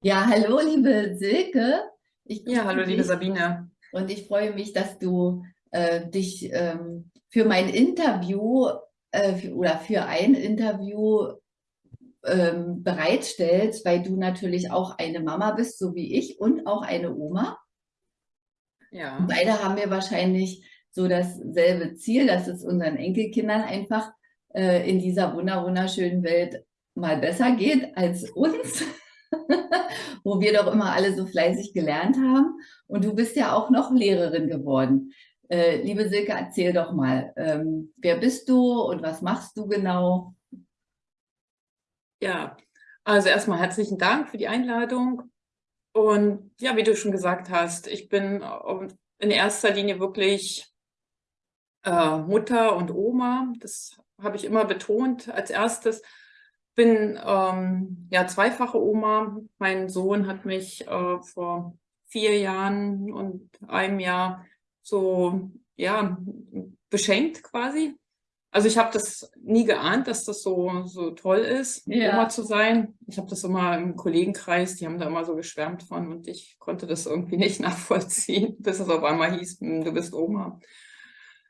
Ja, hallo, liebe Silke. Ja, hallo, liebe Sabine. Und ich freue mich, dass du äh, dich ähm, für mein Interview äh, für, oder für ein Interview ähm, bereitstellst, weil du natürlich auch eine Mama bist, so wie ich, und auch eine Oma. Ja. Und beide haben wir wahrscheinlich so dasselbe Ziel, dass es unseren Enkelkindern einfach äh, in dieser wunderschönen Welt mal besser geht als uns. wo wir doch immer alle so fleißig gelernt haben. Und du bist ja auch noch Lehrerin geworden. Äh, liebe Silke, erzähl doch mal, ähm, wer bist du und was machst du genau? Ja, also erstmal herzlichen Dank für die Einladung. Und ja, wie du schon gesagt hast, ich bin in erster Linie wirklich äh, Mutter und Oma. Das habe ich immer betont als erstes bin ähm, ja zweifache Oma. Mein Sohn hat mich äh, vor vier Jahren und einem Jahr so ja beschenkt quasi. Also ich habe das nie geahnt, dass das so so toll ist, ja. Oma zu sein. Ich habe das immer im Kollegenkreis, die haben da immer so geschwärmt von und ich konnte das irgendwie nicht nachvollziehen, bis es auf einmal hieß, hm, du bist Oma.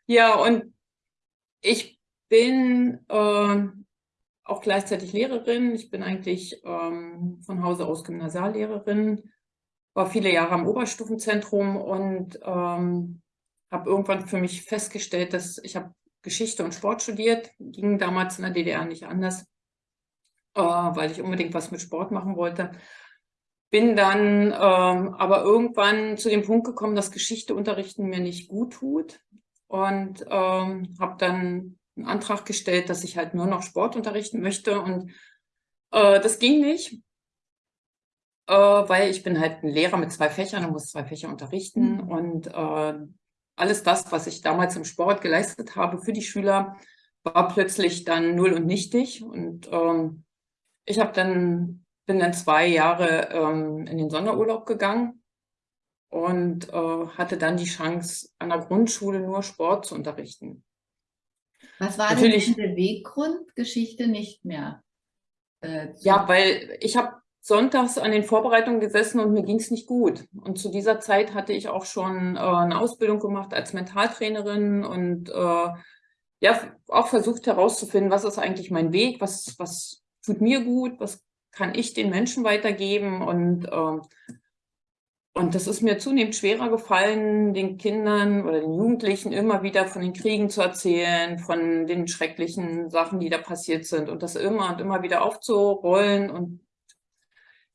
Ja, und ich bin äh, auch gleichzeitig Lehrerin. Ich bin eigentlich ähm, von Hause aus Gymnasiallehrerin, war viele Jahre am Oberstufenzentrum und ähm, habe irgendwann für mich festgestellt, dass ich habe Geschichte und Sport studiert, ging damals in der DDR nicht anders, äh, weil ich unbedingt was mit Sport machen wollte. Bin dann ähm, aber irgendwann zu dem Punkt gekommen, dass Geschichte unterrichten mir nicht gut tut und ähm, habe dann einen Antrag gestellt, dass ich halt nur noch Sport unterrichten möchte und äh, das ging nicht, äh, weil ich bin halt ein Lehrer mit zwei Fächern und muss zwei Fächer unterrichten mhm. und äh, alles das, was ich damals im Sport geleistet habe für die Schüler, war plötzlich dann null und nichtig und ähm, ich habe dann bin dann zwei Jahre ähm, in den Sonderurlaub gegangen und äh, hatte dann die Chance, an der Grundschule nur Sport zu unterrichten. Was war Natürlich, denn der Beweggrund, Geschichte nicht mehr? Äh, ja, weil ich habe sonntags an den Vorbereitungen gesessen und mir ging es nicht gut. Und zu dieser Zeit hatte ich auch schon äh, eine Ausbildung gemacht als Mentaltrainerin und äh, ja, auch versucht herauszufinden, was ist eigentlich mein Weg, was, was tut mir gut, was kann ich den Menschen weitergeben und äh, und das ist mir zunehmend schwerer gefallen, den Kindern oder den Jugendlichen immer wieder von den Kriegen zu erzählen, von den schrecklichen Sachen, die da passiert sind und das immer und immer wieder aufzurollen und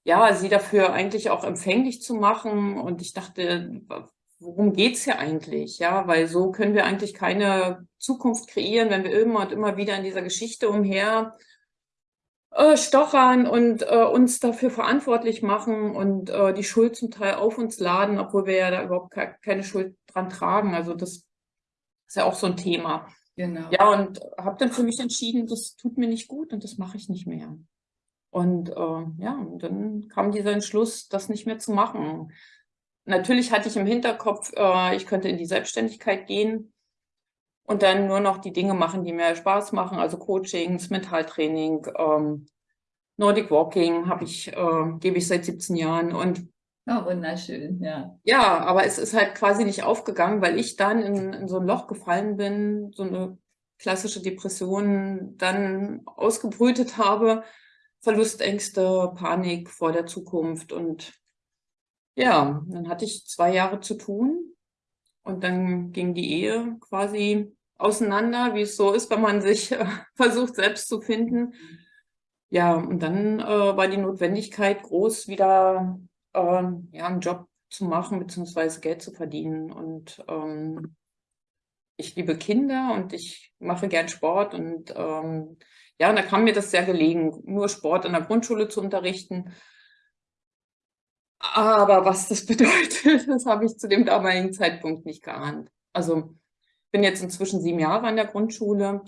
ja, sie dafür eigentlich auch empfänglich zu machen. Und ich dachte, worum geht's hier eigentlich? Ja, weil so können wir eigentlich keine Zukunft kreieren, wenn wir immer und immer wieder in dieser Geschichte umher äh, stochern und äh, uns dafür verantwortlich machen und äh, die Schuld zum Teil auf uns laden, obwohl wir ja da überhaupt ke keine Schuld dran tragen. Also das ist ja auch so ein Thema. Genau. Ja, und habe dann für mich entschieden, das tut mir nicht gut und das mache ich nicht mehr. Und äh, ja, und dann kam dieser Entschluss, das nicht mehr zu machen. Natürlich hatte ich im Hinterkopf, äh, ich könnte in die Selbstständigkeit gehen und dann nur noch die Dinge machen, die mir Spaß machen, also Coachings, Mentaltraining, ähm, Nordic Walking habe ich, äh, gebe ich seit 17 Jahren und Oh, wunderschön, ja. Ja, aber es ist halt quasi nicht aufgegangen, weil ich dann in, in so ein Loch gefallen bin, so eine klassische Depression dann ausgebrütet habe, Verlustängste, Panik vor der Zukunft und ja, dann hatte ich zwei Jahre zu tun und dann ging die Ehe quasi auseinander, wie es so ist, wenn man sich äh, versucht, selbst zu finden. Ja, und dann äh, war die Notwendigkeit groß, wieder äh, ja, einen Job zu machen, beziehungsweise Geld zu verdienen. Und ähm, ich liebe Kinder und ich mache gern Sport. Und ähm, ja, und da kam mir das sehr gelegen, nur Sport in der Grundschule zu unterrichten. Aber was das bedeutet, das habe ich zu dem damaligen Zeitpunkt nicht geahnt. Also bin jetzt inzwischen sieben Jahre an der Grundschule,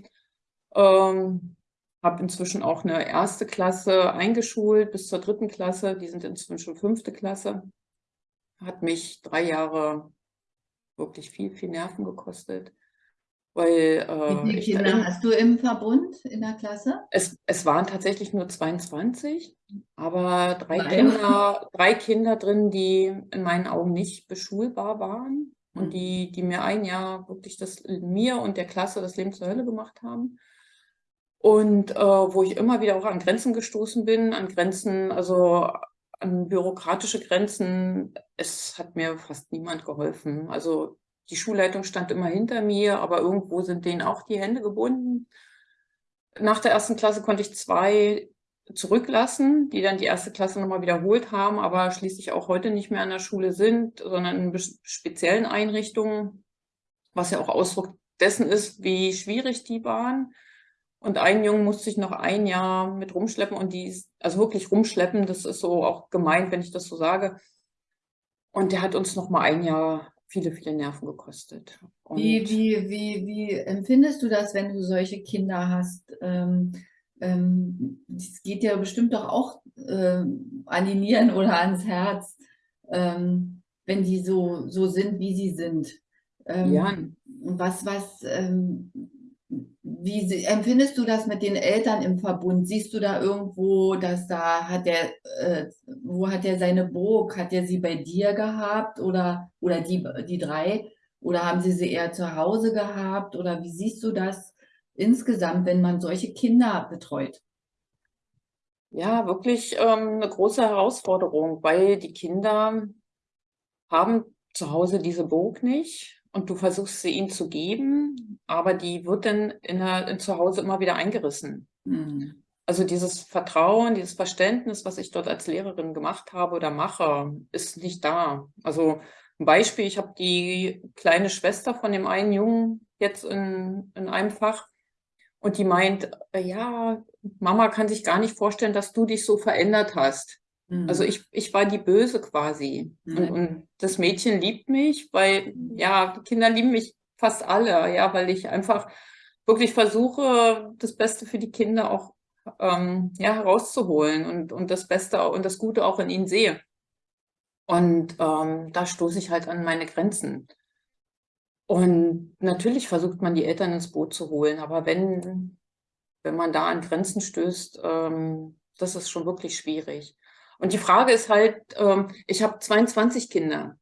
ähm, habe inzwischen auch eine erste Klasse eingeschult bis zur dritten Klasse. Die sind inzwischen fünfte Klasse. Hat mich drei Jahre wirklich viel, viel Nerven gekostet. Weil, Wie viele äh, ich, Kinder in, hast du im Verbund in der Klasse? es, es waren tatsächlich nur 22, aber drei Nein. Kinder, drei Kinder drin, die in meinen Augen nicht beschulbar waren und Mhm. die, die mir ein Jahr wirklich das, mir und der Klasse das Leben zur Hölle gemacht haben. Und äh, wo ich immer wieder auch an Grenzen gestoßen bin, an Grenzen, also an bürokratische Grenzen. Es hat mir fast niemand geholfen. Also die Schulleitung stand immer hinter mir, aber irgendwo sind denen auch die Hände gebunden. Nach der ersten Klasse konnte ich zwei zurücklassen, die dann die erste Klasse nochmal wiederholt haben, aber schließlich auch heute nicht mehr an der Schule sind, sondern in speziellen Einrichtungen, was ja auch Ausdruck dessen ist, wie schwierig die waren. Und einen Jungen musste ich noch ein Jahr mit rumschleppen und die, also wirklich rumschleppen, das ist so auch gemeint, wenn ich das so sage. Und der hat uns noch mal ein Jahr viele, viele Nerven gekostet. Und Wie, wie, wie, wie empfindest du das, wenn du solche Kinder hast? Ähm, ähm, das geht ja bestimmt doch auch ähm, an die Nieren oder ans Herz, ähm, wenn die so, so sind, wie sie sind. Ähm, ja, Was, was, ähm, wie empfindest du das mit den Eltern im Verbund? Siehst du da irgendwo, dass da hat der, äh, wo hat er seine Burg? Hat er sie bei dir gehabt oder, oder die, die drei? Oder haben sie sie eher zu Hause gehabt? Oder wie siehst du das insgesamt, wenn man solche Kinder betreut? ja, wirklich ähm, eine große Herausforderung, weil die Kinder haben zu Hause diese Burg nicht und du versuchst sie ihnen zu geben, aber die wird dann in der, in zu Hause immer wieder eingerissen. Hm. Also dieses Vertrauen, dieses Verständnis, was ich dort als Lehrerin gemacht habe oder mache, ist nicht da. Also ein Beispiel, ich habe die kleine Schwester von dem einen Jungen jetzt in, in einem Fach und die meint, äh, ja, Mama kann sich gar nicht vorstellen, dass du dich so verändert hast. Also ich, ich war die Böse quasi. Und, Mhm. und das Mädchen liebt mich, weil, ja, die Kinder lieben mich fast alle, ja, weil ich einfach wirklich versuche, das Beste für die Kinder auch ähm, ja, herauszuholen und, und das Beste und das Gute auch in ihnen sehe. Und ähm, da stoße ich halt an meine Grenzen. Und natürlich versucht man, die Eltern ins Boot zu holen, aber wenn, wenn man da an Grenzen stößt, ähm, das ist schon wirklich schwierig. Und die Frage ist halt, ähm, ich habe 22 Kinder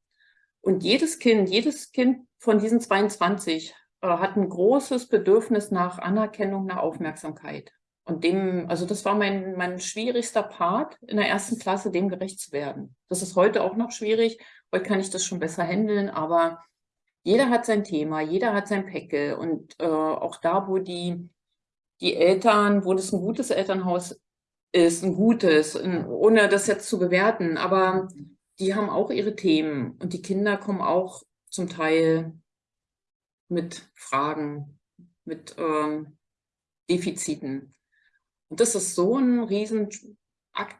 und jedes Kind, jedes Kind von diesen 22 äh, hat ein großes Bedürfnis nach Anerkennung, nach Aufmerksamkeit. Und dem, also das war mein, mein schwierigster Part in der ersten Klasse, dem gerecht zu werden. Das ist heute auch noch schwierig. Heute kann ich das schon besser handeln, aber jeder hat sein Thema, jeder hat sein Päckel. Und äh, auch da, wo die, die Eltern, wo das ein gutes Elternhaus ist, ein gutes, ohne das jetzt zu bewerten, aber die haben auch ihre Themen und die Kinder kommen auch zum Teil mit Fragen, mit ähm, Defiziten. Und das ist so ein Riesenakt,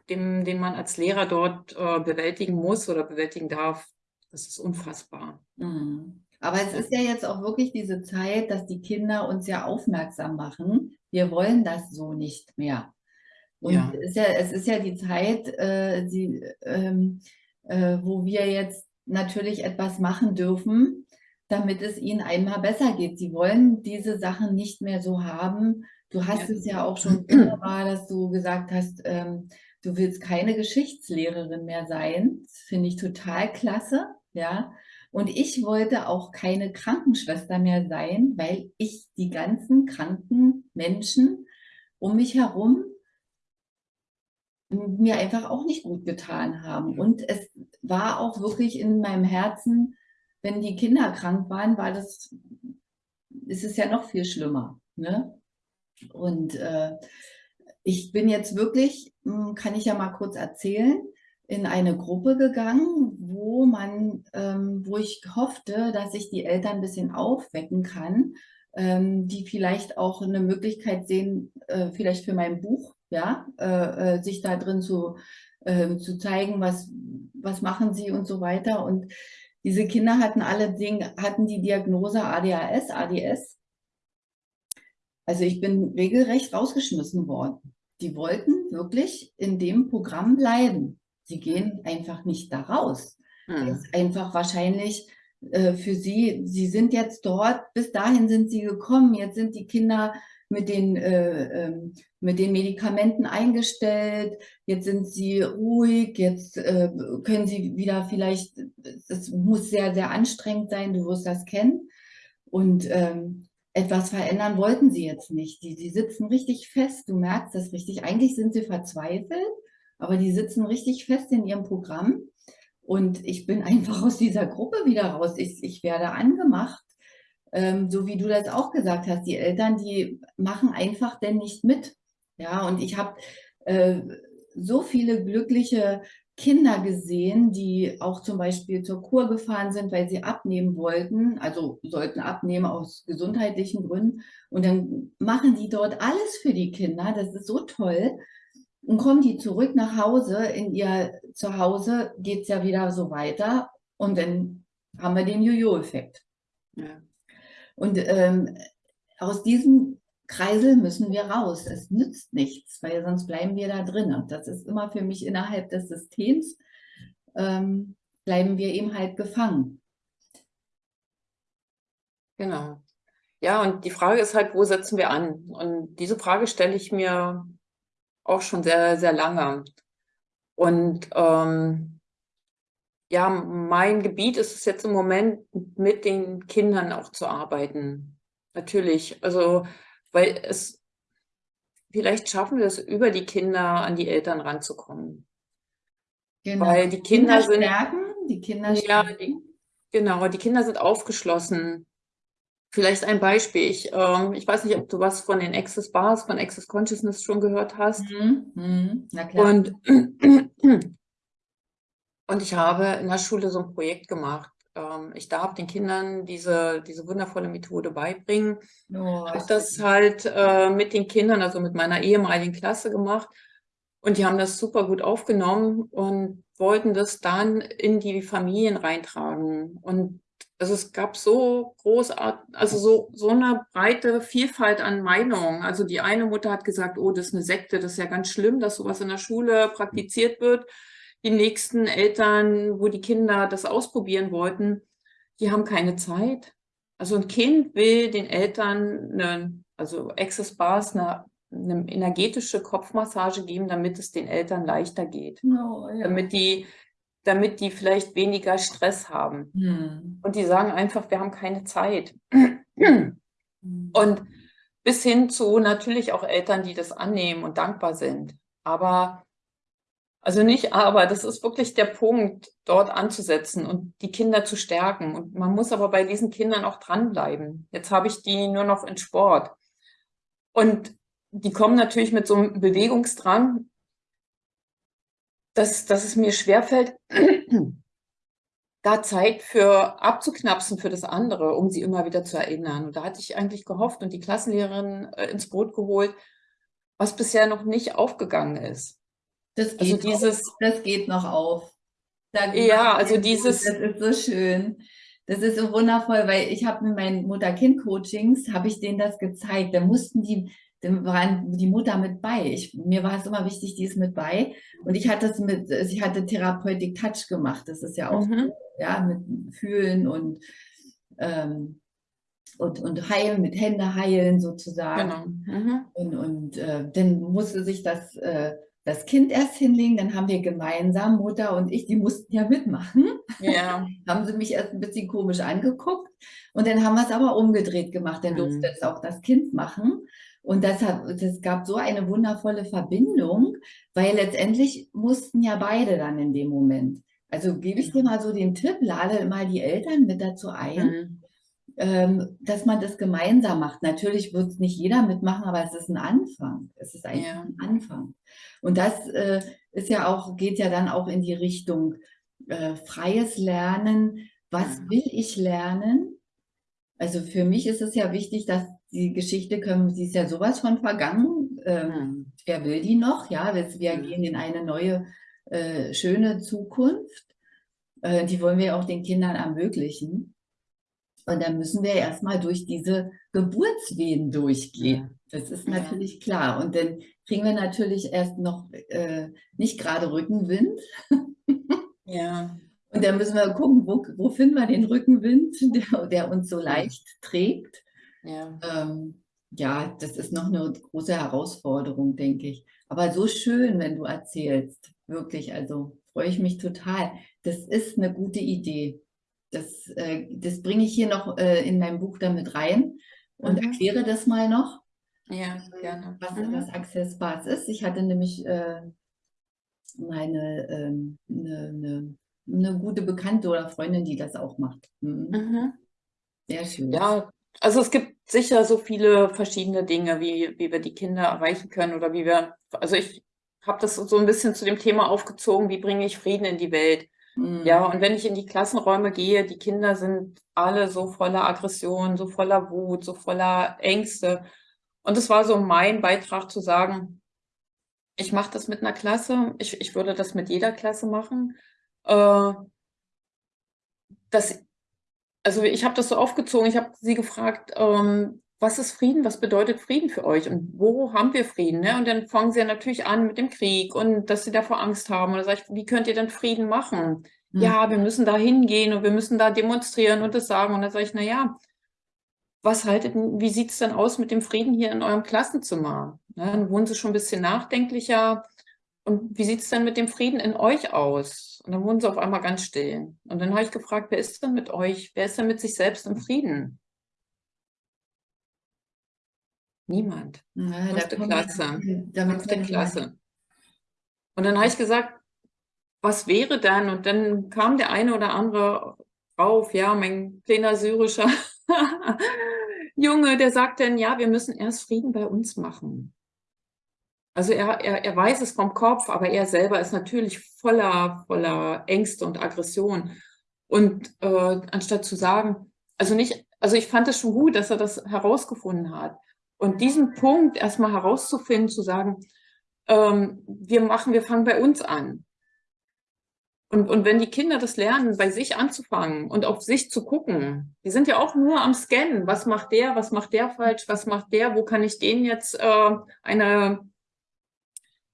den, den man als Lehrer dort äh, bewältigen muss oder bewältigen darf. Das ist unfassbar. Mhm. Aber es ist ja jetzt auch wirklich diese Zeit, dass die Kinder uns ja aufmerksam machen. Wir wollen das so nicht mehr. Und Ja. es ist ja, es ist ja die Zeit, äh, die, ähm, äh, wo wir jetzt natürlich etwas machen dürfen, damit es ihnen einmal besser geht. Sie wollen diese Sachen nicht mehr so haben. Du hast Ja. es ja auch schon wunderbar, dass du gesagt hast, ähm, du willst keine Geschichtslehrerin mehr sein. Das finde ich total klasse, ja. Und ich wollte auch keine Krankenschwester mehr sein, weil ich die ganzen kranken Menschen um mich herum mir einfach auch nicht gut getan haben. Und es war auch wirklich in meinem Herzen, wenn die Kinder krank waren, war das, ist es ja noch viel schlimmer. Ne? Und äh, ich bin jetzt wirklich, hm, kann ich ja mal kurz erzählen, in eine Gruppe gegangen, wo man, ähm, wo ich hoffte, dass ich die Eltern ein bisschen aufwecken kann, ähm, die vielleicht auch eine Möglichkeit sehen, äh, vielleicht für mein Buch, ja, äh, äh, sich da drin zu, äh, zu zeigen, was, was machen sie und so weiter. Und diese Kinder hatten alle Dinge, hatten die Diagnose ADHS, ADS. Also ich bin regelrecht rausgeschmissen worden. Die wollten wirklich in dem Programm bleiben. Sie gehen einfach nicht da raus. Hm. einfach wahrscheinlich äh, für sie, sie sind jetzt dort, bis dahin sind sie gekommen, jetzt sind die Kinder mit den, äh, ähm, mit den Medikamenten eingestellt, jetzt sind sie ruhig, jetzt äh, können sie wieder vielleicht, das muss sehr, sehr anstrengend sein, du wirst das kennen. Und ähm, etwas verändern wollten sie jetzt nicht. Die, die sitzen richtig fest, du merkst das richtig. Eigentlich sind sie verzweifelt, aber die sitzen richtig fest in ihrem Programm. Und ich bin einfach aus dieser Gruppe wieder raus. Ich, ich werde angemacht, ähm, so wie du das auch gesagt hast. Die Eltern, die machen einfach denn nicht mit. Ja, und ich habe äh, so viele glückliche Kinder gesehen, die auch zum Beispiel zur Kur gefahren sind, weil sie abnehmen wollten, also sollten abnehmen aus gesundheitlichen Gründen. Und dann machen die dort alles für die Kinder. Das ist so toll. Und kommen die zurück nach Hause, in ihr Zuhause geht es ja wieder so weiter. Und dann haben wir den Jojo-Effekt. Ja. Und ähm, aus diesem Kreisel müssen wir raus. Es nützt nichts, weil sonst bleiben wir da drin. Und das ist immer für mich innerhalb des Systems, ähm, bleiben wir eben halt gefangen. Genau. Ja, und die Frage ist halt, wo setzen wir an? Und diese Frage stelle ich mir auch schon sehr, sehr lange. Und ähm, ja, mein Gebiet ist es jetzt im Moment, mit den Kindern auch zu arbeiten. Natürlich. Also weil es, vielleicht schaffen wir es, über die Kinder an die Eltern ranzukommen. Genau. Weil die Kinder, Kinder sind, stärken, die Kinder ja, die, genau, die Kinder sind aufgeschlossen. Vielleicht ein Beispiel. Ich, äh, ich weiß nicht, ob du was von den Access Bars, von Access Consciousness schon gehört hast. Mhm. Mhm. Na klar. Und, und ich habe in der Schule so ein Projekt gemacht ähm, ich darf den Kindern diese, diese wundervolle Methode beibringen. Oh, habe das halt äh, mit den Kindern, also mit meiner ehemaligen Klasse gemacht. Und die haben das super gut aufgenommen und wollten das dann in die Familien reintragen. Und also es gab so großartig, also so, so eine breite Vielfalt an Meinungen. Also die eine Mutter hat gesagt, oh, das ist eine Sekte, das ist ja ganz schlimm, dass sowas in der Schule praktiziert wird die nächsten Eltern, wo die Kinder das ausprobieren wollten, die haben keine Zeit. Also ein Kind will den Eltern, eine, also Access Bars, eine, eine energetische Kopfmassage geben, damit es den Eltern leichter geht. Oh, ja. Damit die damit die vielleicht weniger Stress haben. Hm. Und die sagen einfach, wir haben keine Zeit. Hm. Und bis hin zu natürlich auch Eltern, die das annehmen und dankbar sind. Aber also nicht aber, das ist wirklich der Punkt, dort anzusetzen und die Kinder zu stärken. Und man muss aber bei diesen Kindern auch dranbleiben. Jetzt habe ich die nur noch in Sport. Und die kommen natürlich mit so einem Bewegungsdrang, dass, dass es mir schwerfällt, da Zeit für abzuknapsen für das andere, um sie immer wieder zu erinnern. Und da hatte ich eigentlich gehofft und die Klassenlehrerin äh, ins Boot geholt, was bisher noch nicht aufgegangen ist. Das also geht, also dieses, auf, das geht noch auf. ja, also dieses. Das ist so schön. Das ist so wundervoll, weil ich habe mit meinen Mutter-Kind-Coachings, habe ich denen das gezeigt. Da mussten die, dann waren die Mutter mit bei. Ich, mir war es immer wichtig, die ist mit bei. Und ich hatte es mit, ich hatte Therapeutik Touch gemacht. Das ist ja auch, mhm. ja, mit Fühlen und, ähm, und, und heilen, mit Hände heilen sozusagen. Genau. Mhm. Und, und äh, dann musste sich das äh, das Kind erst hinlegen, dann haben wir gemeinsam, Mutter und ich, die mussten ja mitmachen. Ja. haben sie mich erst ein bisschen komisch angeguckt und dann haben wir es aber umgedreht gemacht, dann durfte mhm. es auch das Kind machen. Und das, hat, das gab so eine wundervolle Verbindung, weil letztendlich mussten ja beide dann in dem Moment. Also gebe ich dir mal so den Tipp, lade mal die Eltern mit dazu ein, mhm. Ähm, dass man das gemeinsam macht. Natürlich wird es nicht jeder mitmachen, aber es ist ein Anfang. Es ist eigentlich ja. ein Anfang. Und das äh, ist ja auch, geht ja dann auch in die Richtung äh, freies Lernen. Was will ich lernen? Also für mich ist es ja wichtig, dass die Geschichte können, sie ist ja sowas von vergangen. Ähm. Wer will die noch? Ja, wir, wir gehen in eine neue, äh, schöne Zukunft. Äh, die wollen wir auch den Kindern ermöglichen. Und dann müssen wir erstmal durch diese Geburtswehen durchgehen. Das ist natürlich klar. Und dann kriegen wir natürlich erst noch äh, nicht gerade Rückenwind. ja. Und dann müssen wir gucken, wo, wo finden wir den Rückenwind, der, der uns so leicht trägt. Ja. Ähm, ja, das ist noch eine große Herausforderung, denke ich. Aber so schön, wenn du erzählst. Wirklich, also freue ich mich total. Das ist eine gute Idee. Das, äh, das bringe ich hier noch äh, in meinem Buch damit rein und Mhm. erkläre das mal noch, Ja, gerne. was, Mhm. was Access Bars ist. Ich hatte nämlich äh, meine ähm, eine, eine, eine gute Bekannte oder Freundin, die das auch macht. Mhm. Mhm. Sehr schön. Ja, also es gibt sicher so viele verschiedene Dinge, wie, wie wir die Kinder erreichen können oder wie wir, also ich habe das so ein bisschen zu dem Thema aufgezogen, wie bringe ich Frieden in die Welt? Mhm. Ja, und wenn ich in die Klassenräume gehe, die Kinder sind alle so voller Aggression, so voller Wut, so voller Ängste. Und es war so mein Beitrag zu sagen, ich mache das mit einer Klasse, ich, ich würde das mit jeder Klasse machen. Äh, das, also ich habe das so aufgezogen, ich habe sie gefragt, ähm, was ist Frieden, was bedeutet Frieden für euch und wo haben wir Frieden? Ne? Und dann fangen sie ja natürlich an mit dem Krieg und dass sie davor Angst haben. Und dann sage ich, wie könnt ihr denn Frieden machen? Mhm. Ja, wir müssen da hingehen und wir müssen da demonstrieren und das sagen. Und dann sage ich, na ja, was haltet, wie sieht es denn aus mit dem Frieden hier in eurem Klassenzimmer? Ne, dann wurden sie schon ein bisschen nachdenklicher. Und wie sieht es denn mit dem Frieden in euch aus? Und dann wurden sie auf einmal ganz still. Und dann habe ich gefragt, wer ist denn mit euch? Wer ist denn mit sich selbst im Frieden? Niemand. Ja, da Fünfte wir Klasse. Fünfte Klasse. Und dann habe ich gesagt, was wäre dann? Und dann kam der eine oder andere rauf, ja, mein kleiner syrischer Junge, der sagt dann, ja, wir müssen erst Frieden bei uns machen. Also er, er, er weiß es vom Kopf, aber er selber ist natürlich voller, voller Ängste und Aggression. Und äh, anstatt zu sagen, also nicht, also ich fand es schon gut, dass er das herausgefunden hat. Und diesen Punkt erstmal herauszufinden, zu sagen, ähm, wir machen, wir fangen bei uns an. Und, und wenn die Kinder das lernen, bei sich anzufangen und auf sich zu gucken, die sind ja auch nur am Scannen. Was macht der? Was macht der falsch? Was macht der? Wo kann ich denen jetzt äh, eine,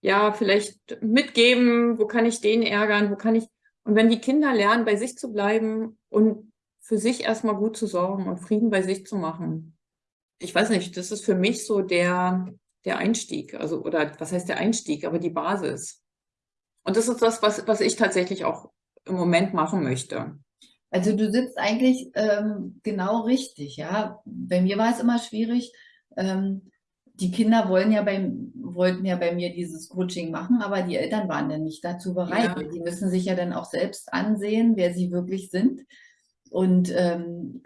ja, vielleicht mitgeben? Wo kann ich den ärgern? Wo kann ich, und wenn die Kinder lernen, bei sich zu bleiben und für sich erstmal gut zu sorgen und Frieden bei sich zu machen. Ich weiß nicht, das ist für mich so der, der Einstieg. Also, oder was heißt der Einstieg? Aber die Basis. Und das ist das, was, was ich tatsächlich auch im Moment machen möchte. Also du sitzt eigentlich ähm, genau richtig, ja. Bei mir war es immer schwierig. Ähm, die Kinder wollen ja beim, wollten ja bei mir dieses Coaching machen, aber die Eltern waren dann nicht dazu bereit. Ja. Die müssen sich ja dann auch selbst ansehen, wer sie wirklich sind. Und ähm,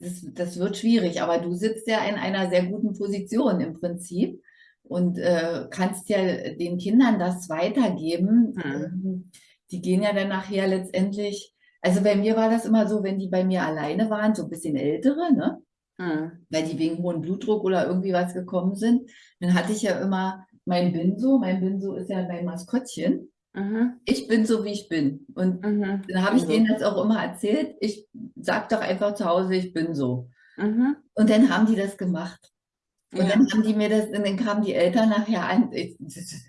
das, das wird schwierig, aber du sitzt ja in einer sehr guten Position im Prinzip und äh, kannst ja den Kindern das weitergeben. Mhm. Ähm, Die gehen ja dann nachher letztendlich, also bei mir war das immer so, wenn die bei mir alleine waren, so ein bisschen ältere, ne? Hm. weil die wegen hohen Blutdruck oder irgendwie was gekommen sind, dann hatte ich ja immer mein Binso. Mein Binso ist ja mein Maskottchen. Mhm. Ich bin so, wie ich bin. Und Mhm. dann habe ich Also, denen das auch immer erzählt. Ich sag doch einfach zu Hause, ich bin so. Mhm. Und dann haben die das gemacht. Und Ja. dann haben die mir das, und dann kamen die Eltern nachher an. Ich,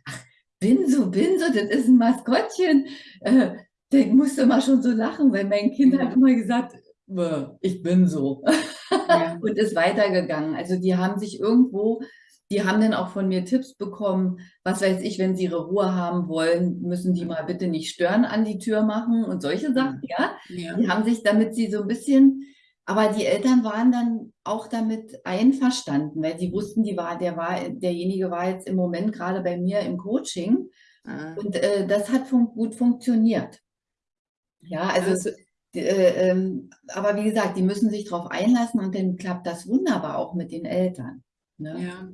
ach, Binso, Binso, das ist ein Maskottchen. Äh, der musste immer schon so lachen, weil mein Kind Ja. hat immer gesagt, "Bäh, ich bin so. Ja. und ist weitergegangen. Also die haben sich irgendwo, die haben dann auch von mir Tipps bekommen, was weiß ich, wenn sie ihre Ruhe haben wollen, müssen die mal bitte nicht stören an die Tür machen und solche Sachen, ja. Ja. Die haben sich, damit sie so ein bisschen, aber die Eltern waren dann auch damit einverstanden, weil sie wussten, die war, der war, derjenige war jetzt im Moment gerade bei mir im Coaching Mhm. und äh, das hat fun gut funktioniert. Ja, also Also, äh, ähm, aber wie gesagt, die müssen sich darauf einlassen und dann klappt das wunderbar auch mit den Eltern. Ne? ja.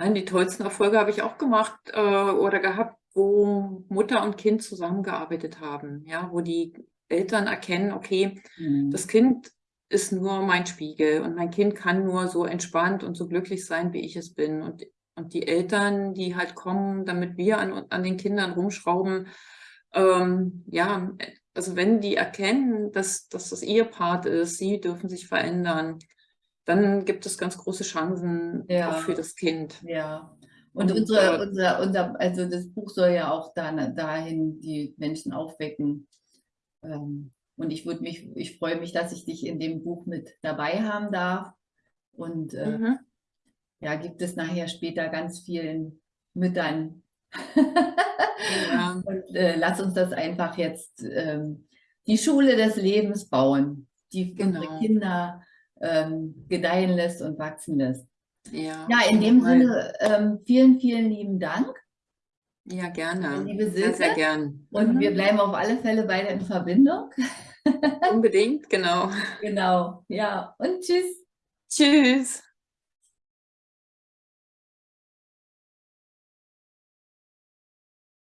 Nein, die tollsten Erfolge habe ich auch gemacht äh, oder gehabt, wo Mutter und Kind zusammengearbeitet haben. Ja, wo die Eltern erkennen, okay, Mhm. das Kind ist nur mein Spiegel und mein Kind kann nur so entspannt und so glücklich sein, wie ich es bin. Und, und die Eltern, die halt kommen, damit wir an, an den Kindern rumschrauben, ähm, ja, also wenn die erkennen, dass, dass das ihr Part ist, sie dürfen sich verändern, dann gibt es ganz große Chancen Ja. auch für das Kind. Ja. Und, Und, unsere, äh, unser, unser, also das Buch soll ja auch da, dahin die Menschen aufwecken, Ähm, und ich würde mich, ich freue mich, dass ich dich in dem Buch mit dabei haben darf. Und äh, Mhm. ja, gibt es nachher später ganz vielen Müttern. Ja. Und äh, lass uns das einfach jetzt ähm, die Schule des Lebens bauen, die unsere Genau. Kinder ähm, gedeihen lässt und wachsen lässt. Ja, Ja, in dem Fall. Sinne, ähm, vielen, vielen lieben Dank. Ja, gerne. Liebe Sehr, sehr Silke. gern. Und Mhm. wir bleiben auf alle Fälle beide in Verbindung. Unbedingt, genau. Genau, ja. Und tschüss. Tschüss.